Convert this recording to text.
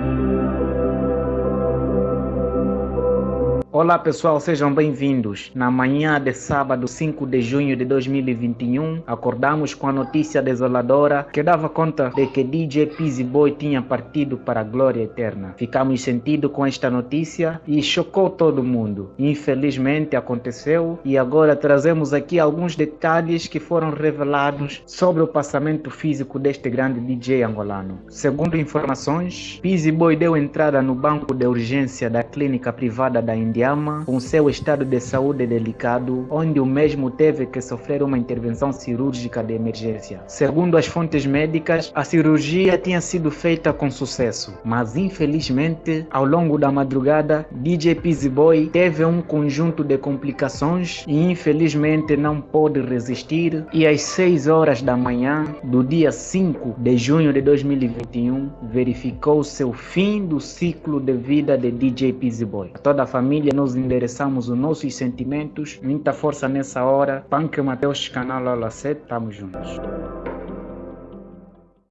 Música Olá pessoal, sejam bem-vindos. Na manhã de sábado 5 de junho de 2021, acordamos com a notícia desoladora que dava conta de que DJ Pizzy Boy tinha partido para a glória eterna. Ficamos sentidos com esta notícia e chocou todo mundo. Infelizmente aconteceu e agora trazemos aqui alguns detalhes que foram revelados sobre o passamento físico deste grande DJ angolano. Segundo informações, Pizzy Boy deu entrada no banco de urgência da clínica privada da Índia com seu estado de saúde delicado, onde o mesmo teve que sofrer uma intervenção cirúrgica de emergência. Segundo as fontes médicas, a cirurgia tinha sido feita com sucesso, mas infelizmente, ao longo da madrugada, DJ Pizzy Boy teve um conjunto de complicações e infelizmente não pôde resistir e às 6 horas da manhã do dia 5 de junho de 2021 verificou seu fim do ciclo de vida de DJ Pizzy Boy. Toda a família nós endereçamos os nossos sentimentos. Muita força nessa hora. Punk Mateus, canal Aula 7, tamo juntos.